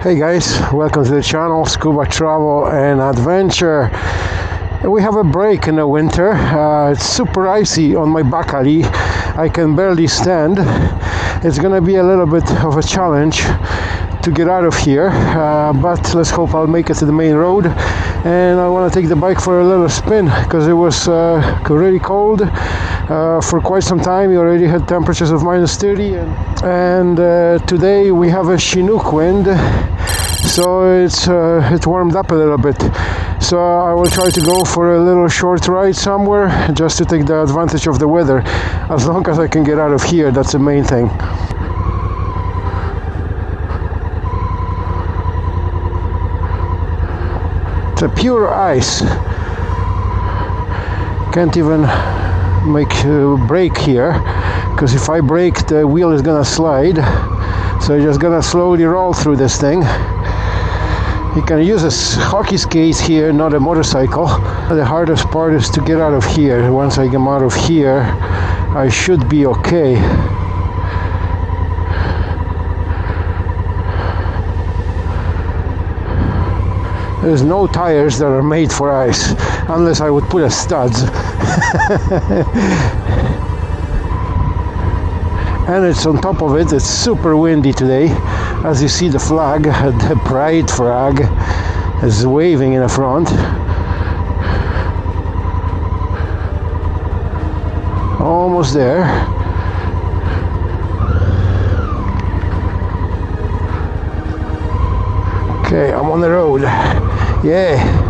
Hey guys, welcome to the channel Scuba Travel and Adventure. We have a break in the winter. Uh, it's super icy on my back alley. I can barely stand. It's gonna be a little bit of a challenge to get out of here, uh, but let's hope I'll make it to the main road. And I want to take the bike for a little spin because it was uh, really cold uh, for quite some time. We already had temperatures of minus 30, and, and uh, today we have a Chinook wind, so it's uh, it warmed up a little bit. So I will try to go for a little short ride somewhere just to take the advantage of the weather. As long as I can get out of here, that's the main thing. A pure ice. Can't even make a brake here because if I break the wheel is gonna slide. So you're just gonna slowly roll through this thing. You can use a hockey skate here not a motorcycle. The hardest part is to get out of here. Once I come out of here I should be okay there's no tires that are made for ice unless I would put a studs and it's on top of it it's super windy today. As you see the flag the pride flag is waving in the front. Almost there. Okay I'm on the road yeah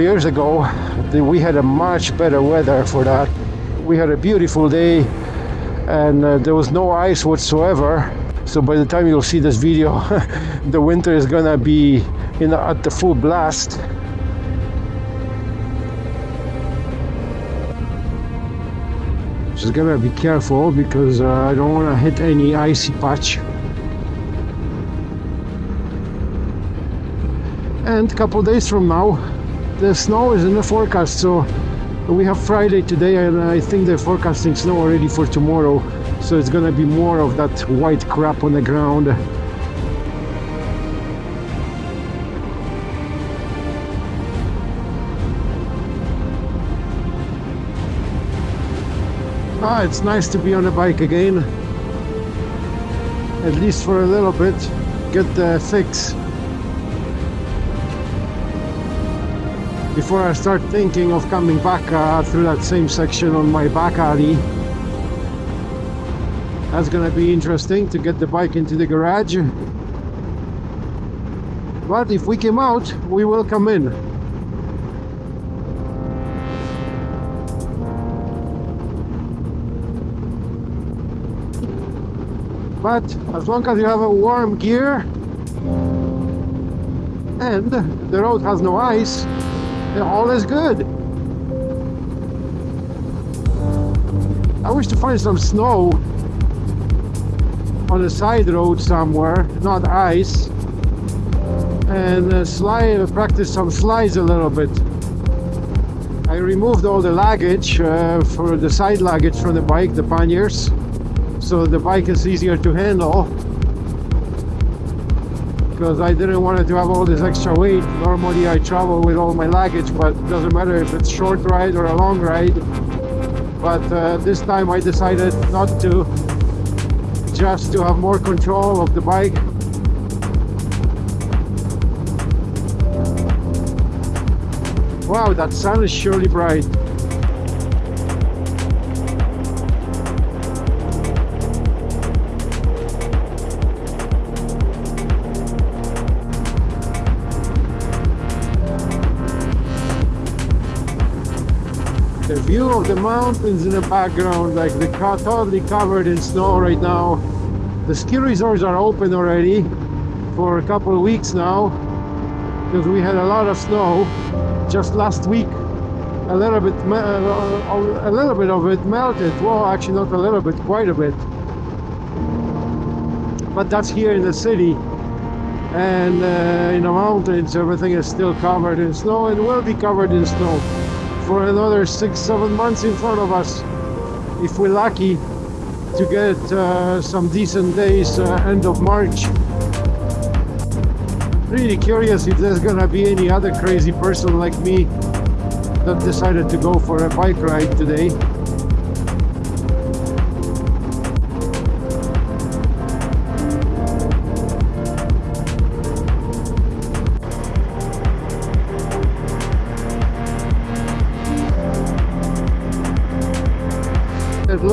years ago we had a much better weather for that. We had a beautiful day and uh, there was no ice whatsoever. So by the time you'll see this video the winter is gonna be in at the full blast. Just gonna be careful because uh, I don't want to hit any icy patch. And a couple days from now the snow is in the forecast so we have Friday today and I think they're forecasting snow already for tomorrow so it's gonna be more of that white crap on the ground. Ah, it's nice to be on a bike again. At least for a little bit get the fix before I start thinking of coming back uh, through that same section on my back alley that's gonna be interesting to get the bike into the garage. But if we came out we will come in. But as long as you have a warm gear and the road has no ice all is good. I wish to find some snow on a side road somewhere, not ice, and uh, slide, practice some slides a little bit. I removed all the luggage uh, for the side luggage from the bike, the panniers, so the bike is easier to handle because I didn't want to have all this extra weight. Normally I travel with all my luggage, but it doesn't matter if it's short ride or a long ride. But uh, this time I decided not to, just to have more control of the bike. Wow, that sun is surely bright. View of the mountains in the background like the car totally covered in snow right now. The ski resorts are open already for a couple of weeks now because we had a lot of snow just last week. A little bit uh, a little bit of it melted. Well actually not a little bit quite a bit. But that's here in the city. And uh, in the mountains everything is still covered in snow and will be covered in snow for another six seven months in front of us if we're lucky to get uh, some decent days uh, end of March really curious if there's gonna be any other crazy person like me that decided to go for a bike ride today.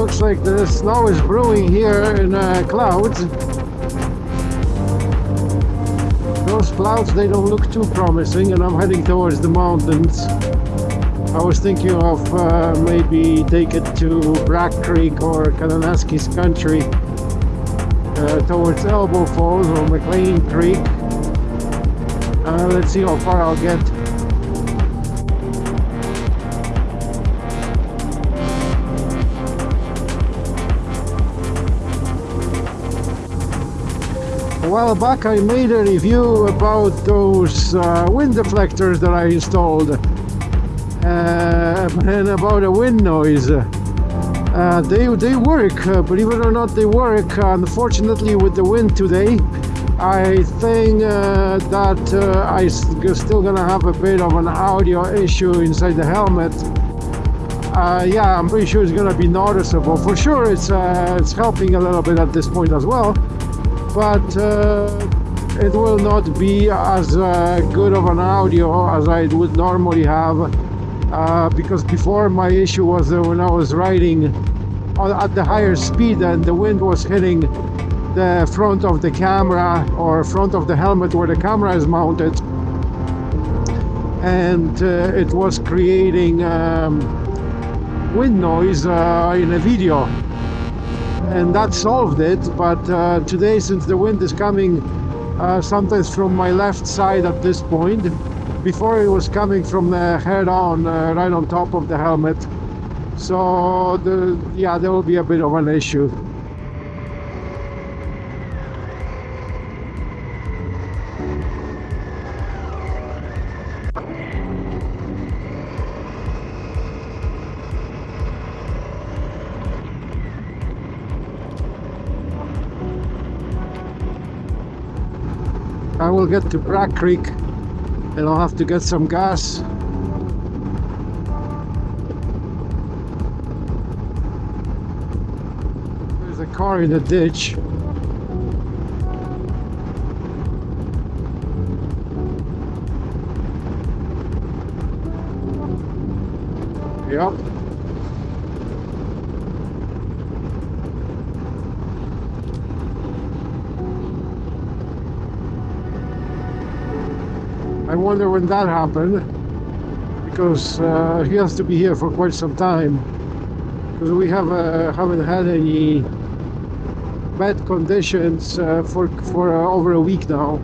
Looks like the snow is brewing here in uh, clouds. Those clouds, they don't look too promising and I'm heading towards the mountains. I was thinking of uh, maybe take it to Bragg Creek or Kananaskis country uh, towards Elbow Falls or McLean Creek. Uh, let's see how far I'll get. A while back I made a review about those uh, wind deflectors that I installed uh, and about a wind noise. Uh, they, they work, uh, believe it or not, they work. unfortunately, with the wind today, I think uh, that uh, I'm still gonna have a bit of an audio issue inside the helmet. Uh, yeah, I'm pretty sure it's gonna be noticeable. For sure, it's it's helping a little bit at this point as well, but it will not be as good of an audio as I would normally have uh, because before my issue was uh, when I was riding at the higher speed and the wind was hitting the front of the camera or front of the helmet where the camera is mounted. And uh, it was creating um, wind noise uh, in a video and that solved it but uh, today since the wind is coming uh, sometimes from my left side at this point before it was coming from the head on uh, right on top of the helmet. So the yeah there will be a bit of an issue will get to Bragg Creek and I'll have to get some gas. There's a car in the ditch. Yep wonder when that happened because uh, he has to be here for quite some time because we have uh, haven't had any bad conditions uh, for for uh, over a week now.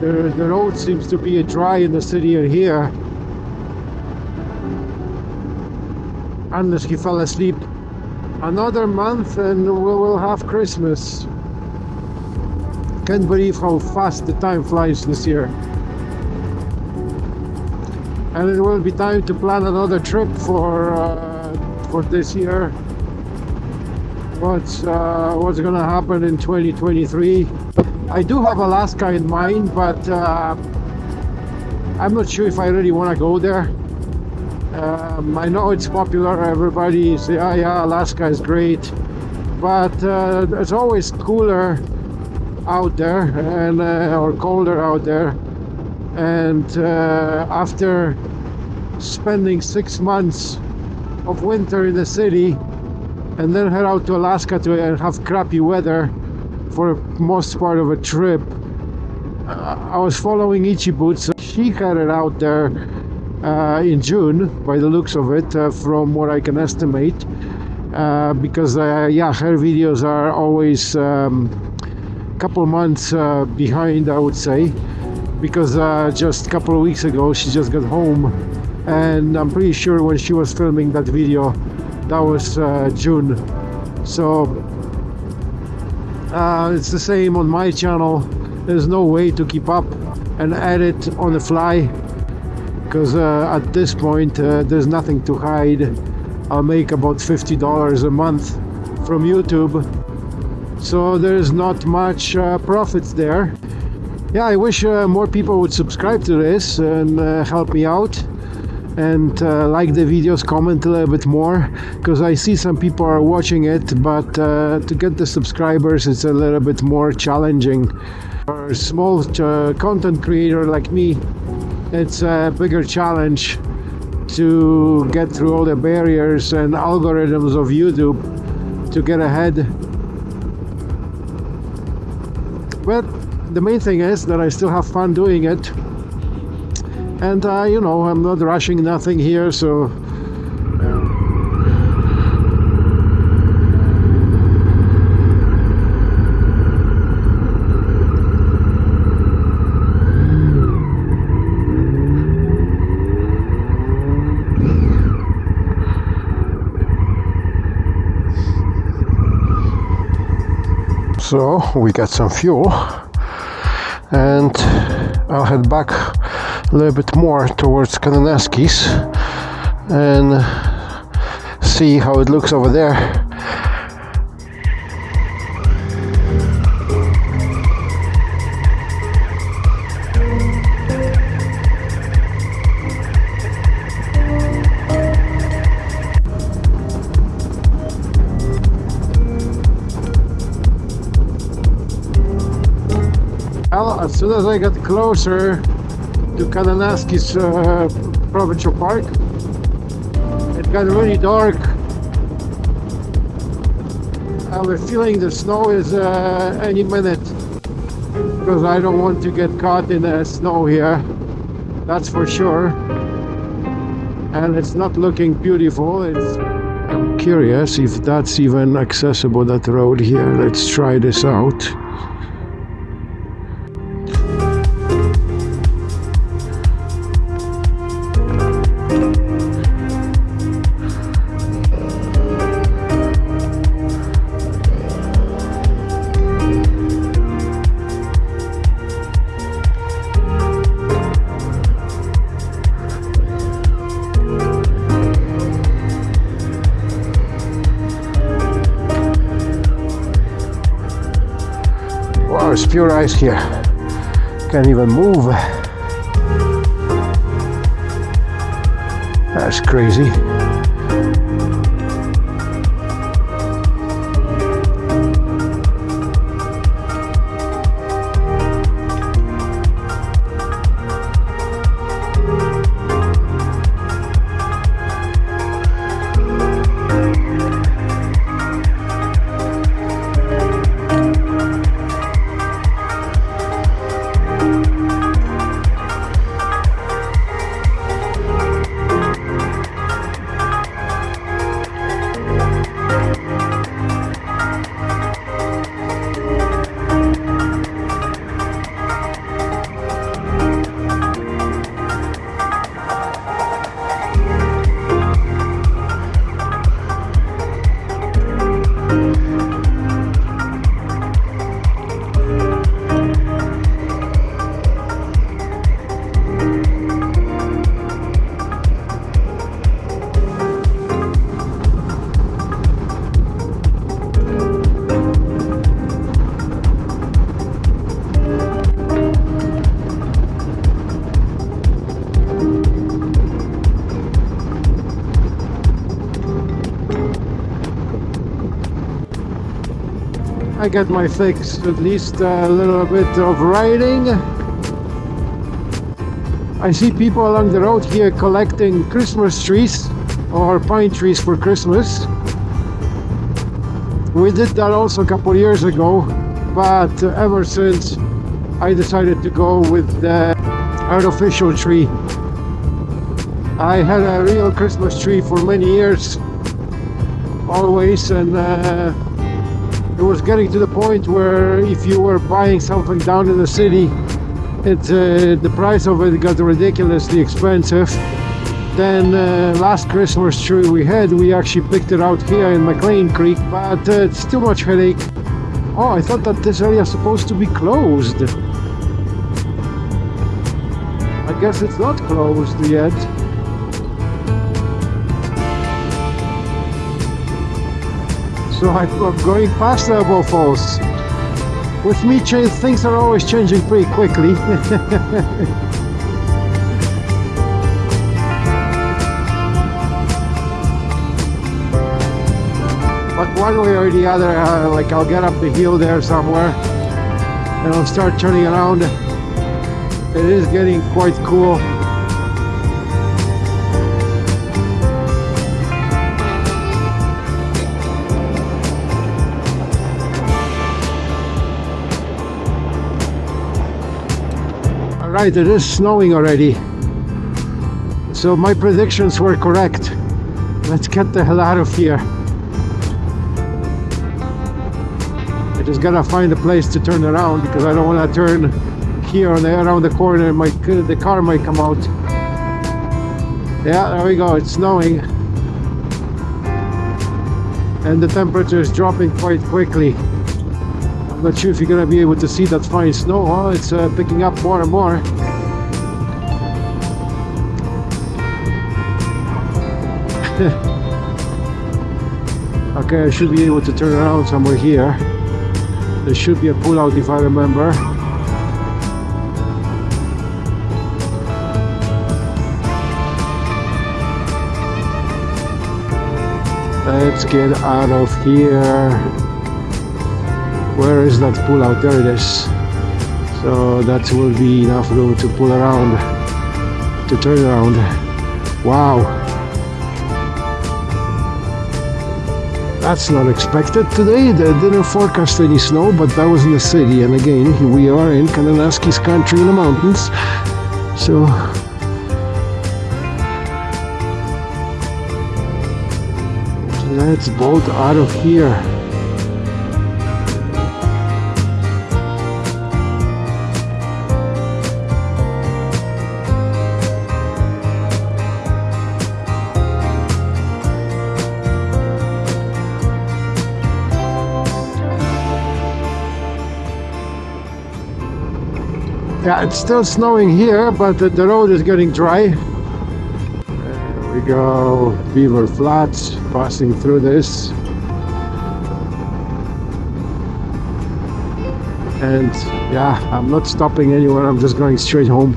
The the road seems to be dry in the city and here, unless he fell asleep. Another month and we will have Christmas. Can't believe how fast the time flies this year and it will be time to plan another trip for uh, for this year. What's uh, what's gonna happen in 2023 I do have Alaska in mind but uh, I'm not sure if I really want to go there. Um, I know it's popular everybody say oh yeah Alaska is great. But uh, it's always cooler out there and uh, or colder out there and uh, after spending six months of winter in the city and then head out to Alaska to have crappy weather for most part of a trip uh, I was following Itchy Boots. She headed out there uh, in June by the looks of it uh, from what I can estimate uh, because uh, yeah her videos are always a um, couple months uh, behind I would say because uh, just a couple of weeks ago she just got home and I'm pretty sure when she was filming that video that was uh, June. So uh, it's the same on my channel. There's no way to keep up and edit on the fly because uh, at this point uh, there's nothing to hide. I'll make about $50 a month from YouTube. So there's not much uh, profits there yeah I wish uh, more people would subscribe to this and uh, help me out and uh, like the videos comment a little bit more because I see some people are watching it but uh, to get the subscribers it's a little bit more challenging. For a small uh, content creator like me it's a bigger challenge to get through all the barriers and algorithms of YouTube to get ahead. But the main thing is that I still have fun doing it. And uh, you know I'm not rushing nothing here so so we got some fuel and I'll head back a little bit more towards Kananaskis and see how it looks over there as soon as I got closer to Kananaskis uh, Provincial Park, it got really dark. I was feeling the snow is uh, any minute because I don't want to get caught in the snow here. That's for sure. And it's not looking beautiful. It's I'm curious if that's even accessible that road here. Let's try this out. Pure ice here. Can't even move. That's crazy. I got my fix, at least a little bit of riding. I see people along the road here collecting Christmas trees or pine trees for Christmas. We did that also a couple years ago, but ever since I decided to go with the artificial tree. I had a real Christmas tree for many years, always, and uh, it was getting to the point where if you were buying something down in the city it uh, the price of it got ridiculously expensive. Then uh, last Christmas tree we had we actually picked it out here in McLean Creek but uh, it's too much headache. Oh I thought that this area is supposed to be closed. I guess it's not closed yet so I'm going past the Elbow Falls with me things are always changing pretty quickly. But one way or the other uh, like I'll get up the hill there somewhere and I'll start turning around. It is getting quite cool right it is snowing already. So my predictions were correct. Let's get the hell out of here. I just gotta find a place to turn around because I don't want to turn here there around the corner. My the car might come out. Yeah there we go. It's snowing. And the temperature is dropping quite quickly Not sure if you're gonna be able to see that fine snow oh it's uh, picking up more and more. Okay I should be able to turn around somewhere here. There should be a pullout if I remember. Let's get out of here where is that pullout there it is so that will be enough room to pull around to turn around wow That's not expected today. They didn't forecast any snow, but that was in the city. And again, we are in Kananaskis country in the mountains. So let's bolt out of here. Yeah, it's still snowing here, but the, the road is getting dry. There we go, Beaver Flats, passing through this. And yeah, I'm not stopping anywhere, I'm just going straight home.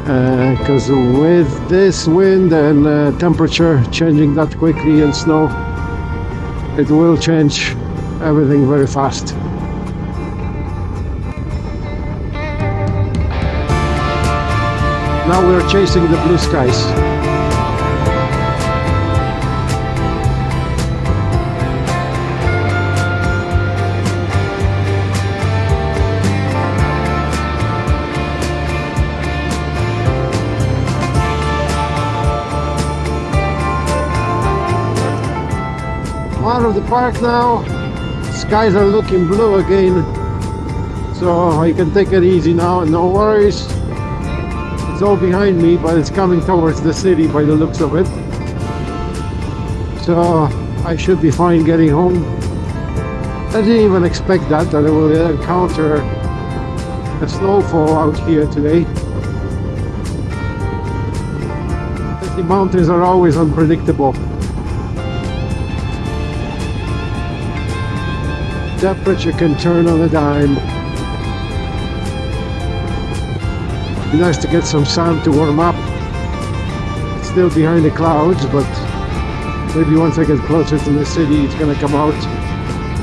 Because uh, with this wind and uh, temperature changing that quickly and snow, it will change everything very fast. Now we're chasing the blue skies. out of the park now. Skies are looking blue again. So I can take it easy now no worries it's all behind me, but it's coming towards the city by the looks of it. So I should be fine getting home. I didn't even expect that, that I will encounter a snowfall out here today. The mountains are always unpredictable. Temperature can turn on a dime. Be nice to get some sun to warm up. It's still behind the clouds, but maybe once I get closer to the city, it's gonna come out.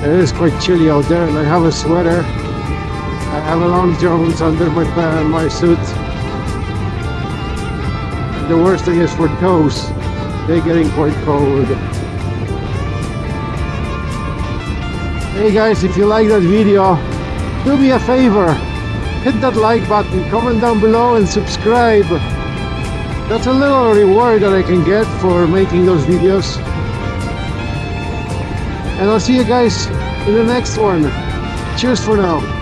It is quite chilly out there, and I have a sweater. I have a long johns under my uh, my suit. And the worst thing is for toes. They're getting quite cold. Hey guys, if you like that video, do me a favor hit that like button, comment down below and subscribe. That's a little reward that I can get for making those videos. And I'll see you guys in the next one. Cheers for now.